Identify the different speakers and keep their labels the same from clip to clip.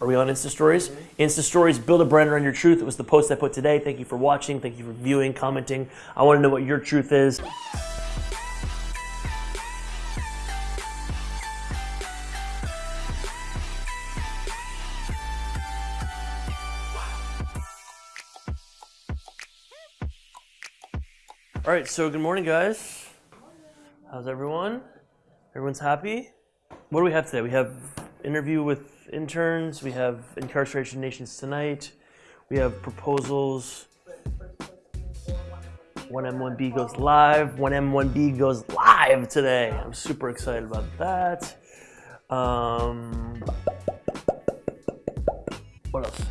Speaker 1: Are we on Insta Stories? Insta Stories, build a brand around your truth. It was the post I put today. Thank you for watching. Thank you for viewing, commenting. I want to know what your truth is. All right, so good morning, guys. How's everyone? Everyone's happy? What do we have today? We have interview with interns. We have incarceration nations tonight. We have proposals. 1M1B goes live. 1M1B goes live today. I'm super excited about that. Um, what else?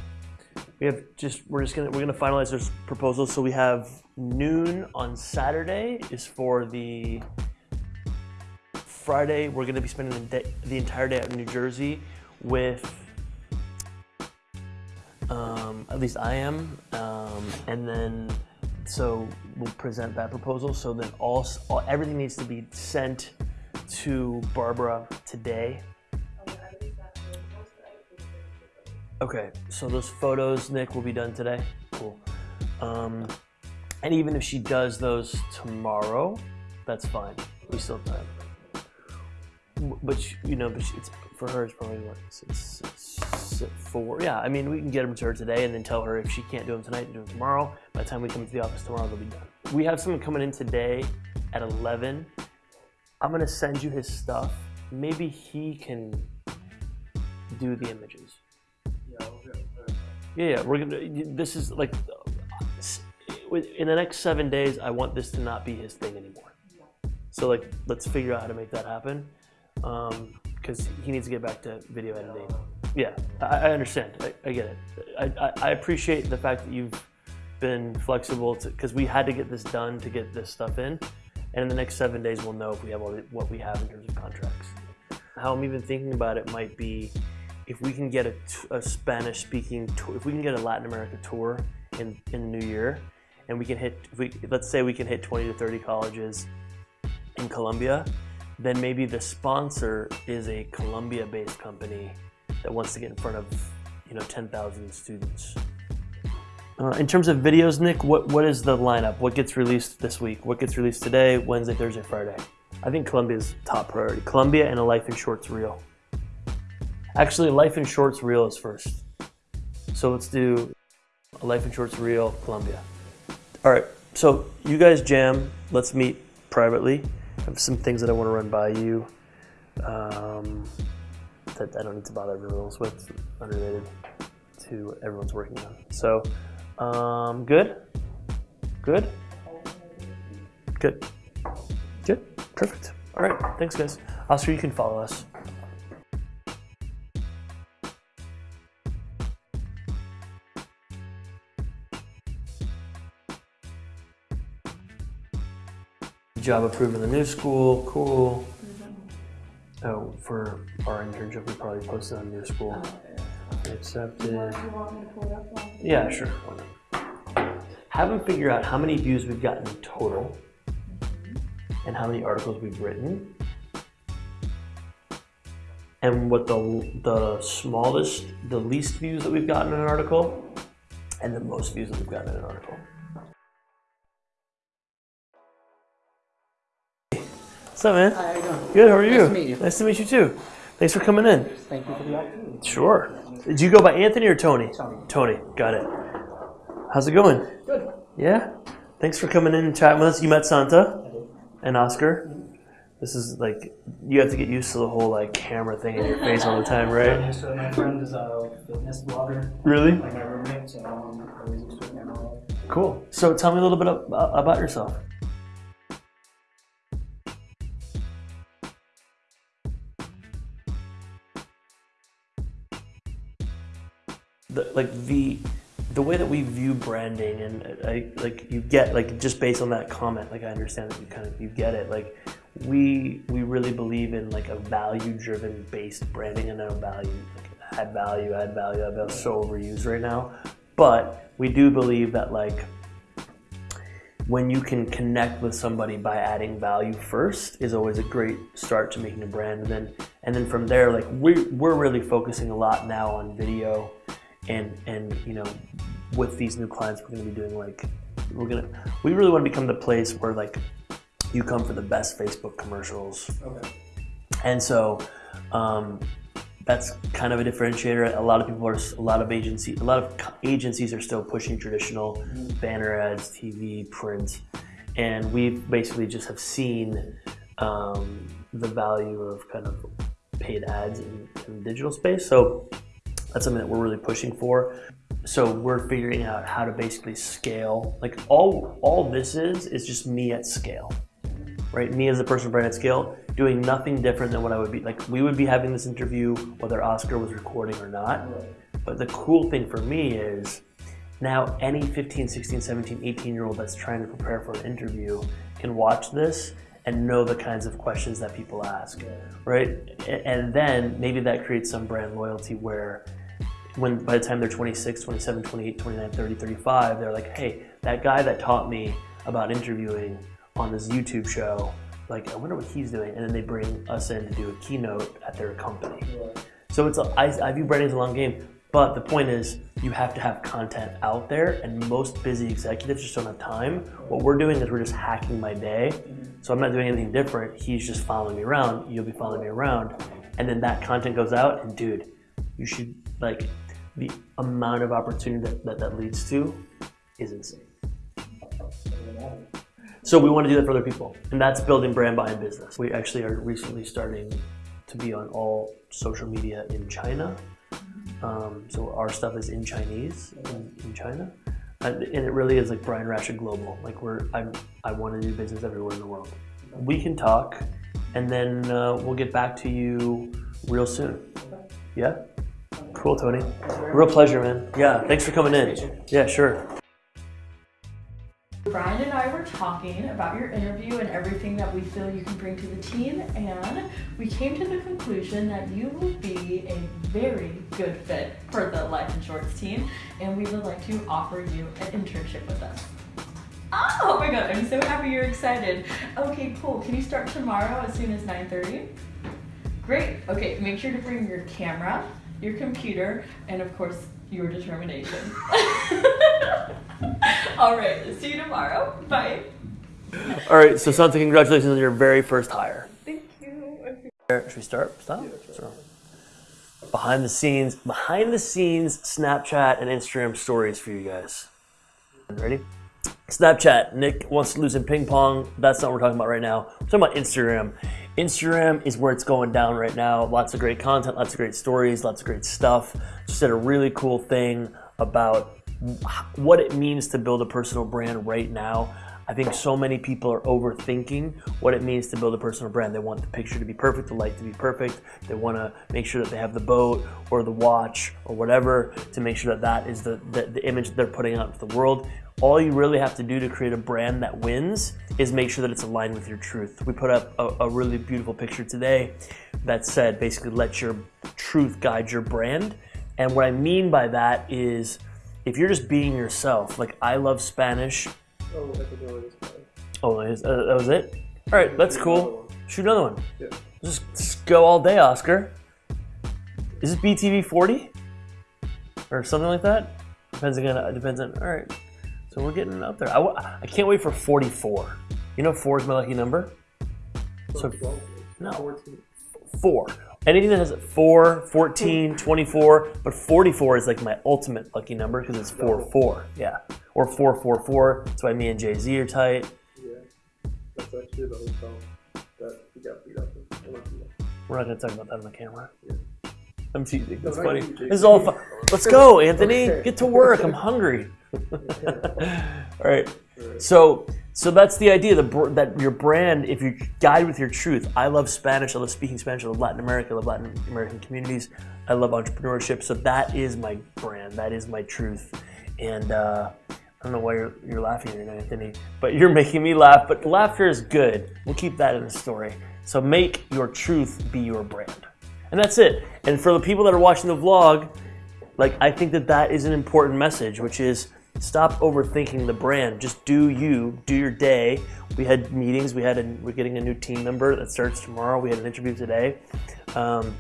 Speaker 1: We have just we're just gonna we're gonna finalize those proposals. So we have noon on Saturday is for the Friday. We're gonna be spending the, day, the entire day out in New Jersey with um, at least I am, um, and then so we'll present that proposal. So then all, all everything needs to be sent to Barbara today. Okay, so those photos, Nick, will be done today. Cool. Um, and even if she does those tomorrow, that's fine. We still have time. But she, you know, but she, it's for her. It's probably what six, six, four. Yeah, I mean, we can get them to her today, and then tell her if she can't do them tonight, to do them tomorrow. By the time we come to the office tomorrow, they'll be done. We have someone coming in today at 11. I'm gonna send you his stuff. Maybe he can do the images. Yeah, yeah, we're gonna. This is like, in the next seven days, I want this to not be his thing anymore. So like, let's figure out how to make that happen, Um, because he needs to get back to video editing. Yeah, I, I understand. I, I get it. I, I, appreciate the fact that you've been flexible because we had to get this done to get this stuff in, and in the next seven days, we'll know if we have all the, what we have in terms of contracts. How I'm even thinking about it might be if we can get a Spanish speaking tour, if we can get a Latin America tour in, in the new year, and we can hit, we, let's say we can hit 20 to 30 colleges in Colombia, then maybe the sponsor is a Colombia-based company that wants to get in front of you know 10,000 students. Uh, in terms of videos, Nick, what, what is the lineup? What gets released this week? What gets released today, Wednesday, Thursday, Friday? I think Colombia's top priority. Colombia and a Life in Shorts reel. Actually, Life in Shorts reel is first. So let's do a Life in Shorts reel, Colombia. All right, so you guys jam. Let's meet privately. Some things that I want to run by you um, that I don't need to bother everyone else with, unrelated to what everyone's working on. So, um, good? Good? Good. Good. Perfect. All right. Thanks, guys. Oscar, you can follow us. Job approved in the new school. Cool. Oh, for our internship, we probably posted on new school. Accepted. Yeah, sure. why not? Have them figure out how many views we've gotten total and how many articles we've written and what the, the smallest, the least views that we've gotten in an article and the most views that we've gotten in an article. What's up, man?
Speaker 2: Hi, how you doing?
Speaker 1: Good, how are you?
Speaker 2: Nice to meet you.
Speaker 1: Nice to meet you too. Thanks for coming in.
Speaker 2: Thank you for the opportunity.
Speaker 1: Sure. Did you go by Anthony or Tony?
Speaker 2: Tony.
Speaker 1: Tony, got it. How's it going?
Speaker 2: Good.
Speaker 1: Yeah? Thanks for coming in and chatting with us. You met Santa and Oscar. This is like, you have to get used to the whole like camera thing in your face all the time, right?
Speaker 2: So my friend is a fitness blogger,
Speaker 1: Really?
Speaker 2: like my roommate, so um, I'm always used to camera.
Speaker 1: Cool. So tell me a little bit about yourself. The, like the the way that we view branding and uh, I, like you get like just based on that comment like i understand that you kind of you get it. Like we we really believe in like a value driven based branding and no value like add value add value. Add value so overused right now. But we do believe that like when you can connect with somebody by adding value first is always a great start to making a brand. And then and then from there, like we we're really focusing a lot now on video, and and you know, with these new clients, we're gonna be doing like we're gonna we really want to become the place where like you come for the best Facebook commercials,
Speaker 2: Okay.
Speaker 1: and so um, that's kind of a differentiator. A lot of people are, a lot of agency, a lot of agencies are still pushing traditional banner ads, TV, print, and we basically just have seen um, the value of kind of paid ads in, in the digital space. So that's something that we're really pushing for. So we're figuring out how to basically scale. Like all all this is is just me at scale right? Me as a personal brand at scale, doing nothing different than what I would be like. We would be having this interview whether Oscar was recording or not. But the cool thing for me is now any 15, 16, 17, 18 year old that's trying to prepare for an interview can watch this and know the kinds of questions that people ask, right? And then maybe that creates some brand loyalty where when by the time they're 26, 27, 28, 29, 30, 35, they're like, hey, that guy that taught me about interviewing on this YouTube show, like, I wonder what he's doing. And then they bring us in to do a keynote at their company. So it's a, I, I view branding as a long game. But the point is, you have to have content out there, and most busy executives just don't have time. What we're doing is we're just hacking my day. So I'm not doing anything different. He's just following me around. You'll be following me around, and then that content goes out. And dude, you should like the amount of opportunity that that, that leads to is insane. So we want to do that for other people, and that's building brand behind business. We actually are recently starting to be on all social media in China. Um, so our stuff is in Chinese in, in China, and, and it really is like Brian Rashid Global. Like we're I'm, I want to do business everywhere in the world. We can talk, and then uh, we'll get back to you real soon. Yeah. Cool, Tony. Real pleasure, man. Yeah. Thanks for coming in. Yeah, sure.
Speaker 3: Brian and I were talking about your interview and everything that we feel you can bring to the team, and we came to the conclusion that you will be a very good fit for the Life in Shorts team, and we would like to offer you an internship with us. Oh, oh my god, I'm so happy you're excited. Okay, cool. Can you start tomorrow as soon as 9:30? Great. Okay, make sure to bring your camera, your computer, and of course, your determination. All right, see you tomorrow. Bye.
Speaker 1: All right. So, Santa, congratulations on your very first hire.
Speaker 3: Thank you.
Speaker 1: Should we start? Stop. So, behind the scenes, behind the scenes, Snapchat and Instagram stories for you guys. Ready? Snapchat. Nick wants to lose in ping pong. That's not what we're talking about right now. We're talking about Instagram. Instagram is where it's going down right now. Lots of great content, lots of great stories, lots of great stuff. Just did a really cool thing about what it means to build a personal brand right now. I think so many people are overthinking what it means to build a personal brand. They want the picture to be perfect, the light to be perfect. They want to make sure that they have the boat or the watch or whatever to make sure that that is the, the, the image that they're putting out into the world. All you really have to do to create a brand that wins is make sure that it's aligned with your truth. We put up a, a really beautiful picture today that said basically let your truth guide your brand. And what I mean by that is if you're just being yourself, like I love Spanish.
Speaker 4: Oh.
Speaker 1: Oh, uh, that was it? All right, that's cool. Shoot another one.
Speaker 4: Yeah.
Speaker 1: Just, just go all day, Oscar. Is this BTV 40 or something like that? Depends again. Depends on. All right, so we're getting up there. I, I can't wait for 44. You know, four is my lucky number. So no, four. Anything that has 4, 14, 24, but 44 is like my ultimate lucky number because it's 4 4. Yeah. Or 444. That's why me and Jay Z are tight.
Speaker 4: Yeah. That's actually the hotel that we got beat up in. I went to that.
Speaker 1: We're not going to talk about that on the camera.
Speaker 4: Yeah.
Speaker 1: I'm teasing. That's funny.
Speaker 4: not you, Jay.
Speaker 1: This is all fun. Let's go, Anthony. Get to work. I'm hungry. all right. So, so that's the idea. The that your brand, if you guide with your truth. I love Spanish. I love speaking Spanish. I love Latin America. I love Latin American communities. I love entrepreneurship. So that is my brand. That is my truth. And uh, I don't know why you're, you're laughing now, Anthony, but you're making me laugh. But laughter is good. We'll keep that in the story. So make your truth be your brand. And that's it. And for the people that are watching the vlog, like I think that that is an important message, which is stop overthinking the brand. Just do you, do your day. We had meetings. We had a, we're getting a new team member that starts tomorrow. We had an interview today. Um,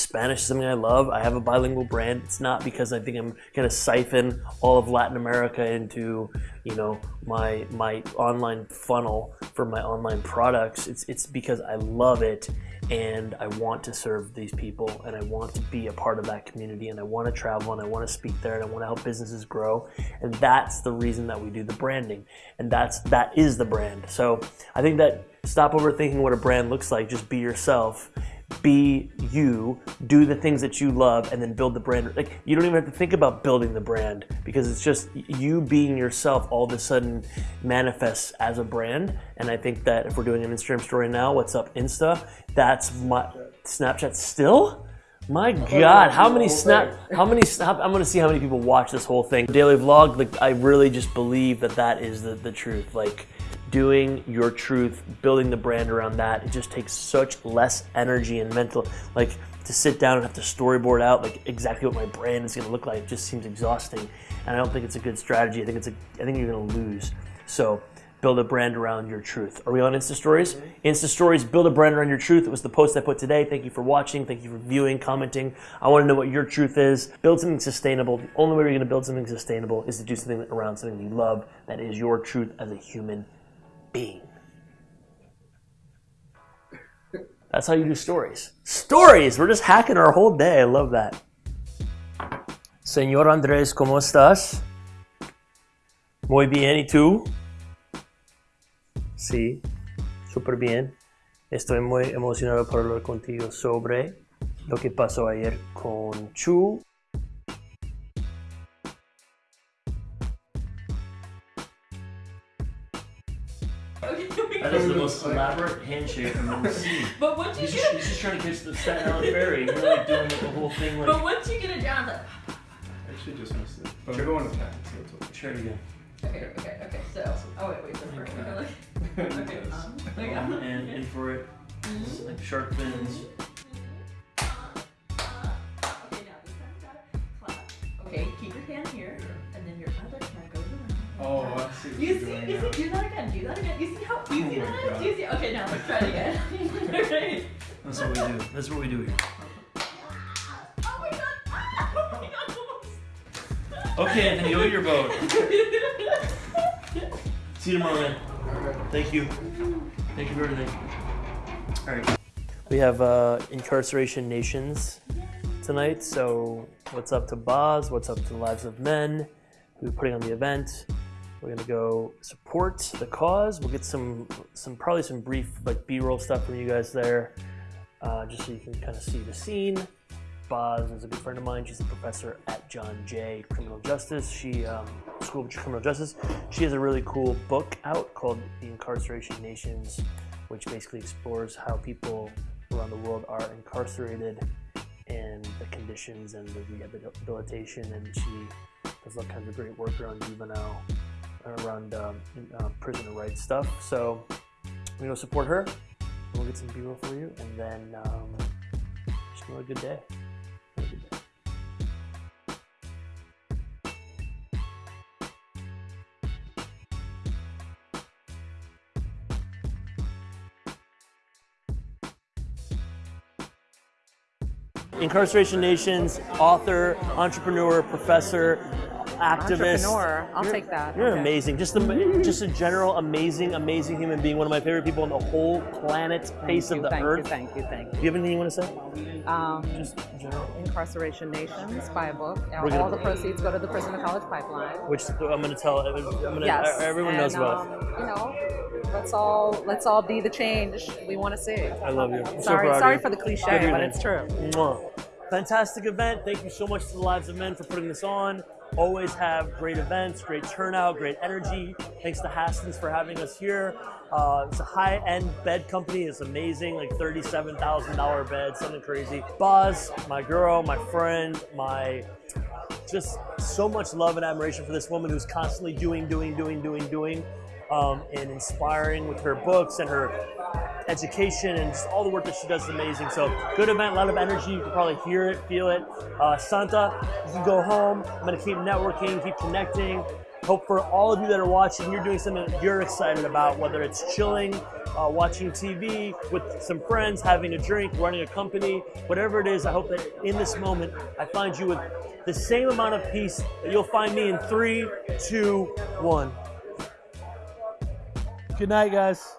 Speaker 1: Spanish is something I love. I have a bilingual brand. It's not because I think I'm going to siphon all of Latin America into, you know, my my online funnel for my online products. It's it's because I love it and I want to serve these people and I want to be a part of that community and I want to travel and I want to speak there and I want to help businesses grow. And that's the reason that we do the branding. And that's that is the brand. So I think that stop overthinking what a brand looks like. Just be yourself be you, do the things that you love, and then build the brand. Like you don't even have to think about building the brand because it's just you being yourself. All of a sudden, manifests as a brand. And I think that if we're doing an Instagram story now, what's up Insta? That's my Snapchat still. My God, how many snap? How many? Snap, I'm gonna see how many people watch this whole thing. Daily vlog. Like I really just believe that that is the, the truth. Like doing your truth, building the brand around that. It just takes such less energy and mental, like to sit down and have to storyboard out like exactly what my brand is going to look like. It just seems exhausting, and I don't think it's a good strategy. I think it's a, I think you're going to lose. So. Build a brand around your truth. Are we on Insta Stories? Mm-hmm. Insta Stories, build a brand around your truth. It was the post I put today. Thank you for watching. Thank you for viewing, commenting. I want to know what your truth is. Build something sustainable. The only way you're going to build something sustainable is to do something around something you love that is your truth as a human being. That's how you do stories. Stories! We're just hacking our whole day. I love that. Señor Andrés, ¿cómo estás? Muy bien, ¿y tú? Sí, súper bien. Estoy muy emocionado por hablar contigo sobre lo que pasó ayer con Chu. Most elaborate handshake I've ever seen.
Speaker 3: But once you
Speaker 1: He's
Speaker 3: get
Speaker 1: just,
Speaker 3: it,
Speaker 1: he's just trying to catch the Staten Island ferry. He's like doing the whole thing like.
Speaker 3: but once you get it down, it's like,
Speaker 4: I actually just missed it. But we're going to ten, so it's okay.
Speaker 1: Try it again.
Speaker 3: okay, okay, okay. So, oh wait, wait, so first, okay, okay, um, like,
Speaker 1: Um, and in for it, It's like shark fins.
Speaker 3: Okay, You
Speaker 4: you're
Speaker 3: see,
Speaker 4: doing
Speaker 3: you
Speaker 4: now.
Speaker 3: see, do that again, do that again. You see how easy
Speaker 4: Oh my
Speaker 3: that is?
Speaker 4: God.
Speaker 3: Do you see? Okay, now let's try it again. okay.
Speaker 1: That's what we do. That's what we do here.
Speaker 3: Oh my god! Ah! Oh my god!
Speaker 1: Okay, Anthony, go your boat. See you tomorrow, man. Thank you. Thank you for everything. All right. We have uh, Incarceration Nations tonight. So, what's up to Baz? What's up to the Lives of Men? Who are putting on the event? We're gonna go support the cause. We'll get some, some probably some brief like B-roll stuff from you guys there, uh, just so you can kind of see the scene. Baz is a good friend of mine. She's a professor at John Jay Criminal Justice. She um, School of Criminal Justice. She has a really cool book out called The Incarceration Nations, which basically explores how people around the world are incarcerated and the conditions and the rehabilitation. And she does all kinds of great work around juvenile, around um, uh, prisoner rights stuff. So we go support her. We'll get some B-roll for you, and then um, just. Have a good day. Incarceration Nations, author, entrepreneur, professor, activist.
Speaker 5: Entrepreneur. I'll
Speaker 1: You're-
Speaker 5: take that.
Speaker 1: You're
Speaker 5: Okay.
Speaker 1: amazing. Just a, just a general amazing, amazing human being. One of my favorite people on the whole planet, face
Speaker 5: Thank
Speaker 1: of
Speaker 5: you,
Speaker 1: the
Speaker 5: thank
Speaker 1: earth.
Speaker 5: you, thank you, thank
Speaker 1: Do you have anything you want to say?
Speaker 5: Um,
Speaker 1: Just general.
Speaker 5: Incarceration Nations, buy a book.
Speaker 1: We're gonna-
Speaker 5: All the proceeds go to the Prison to College Pipeline.
Speaker 1: Which I'm going to tell. I'm to.
Speaker 5: Yes.
Speaker 1: Everyone
Speaker 5: and,
Speaker 1: knows about.
Speaker 5: Um, you know, let's all let's all be the change we want to see.
Speaker 1: I love you. I'm
Speaker 5: Sorry,
Speaker 1: proud
Speaker 5: sorry
Speaker 1: you.
Speaker 5: for the cliche, but it's true.
Speaker 1: Fantastic event. Thank you so much to the Lives of Men for putting this on. Always have great events, great turnout, great energy. Thanks to Hästens for having us here. Uh, it's a high-end bed company. It's amazing, like thirty-seven thousand dollar bed, something crazy. Baz, my girl, my friend, my just so much love and admiration for this woman who's constantly doing, doing, doing, doing, doing, um, and inspiring with her books and her education and just all the work that she does is amazing. So good event, a lot of energy. You can probably hear it, feel it. Uh, Santa, you can go home. I'm gonna keep networking, keep connecting. Hope for all of you that are watching, you're doing something that you're excited about, whether it's chilling, uh, watching TV with some friends, having a drink, running a company, whatever it is. I hope that in this moment, I find you with the same amount of peace that you'll find me in three, two, one. Good night, guys.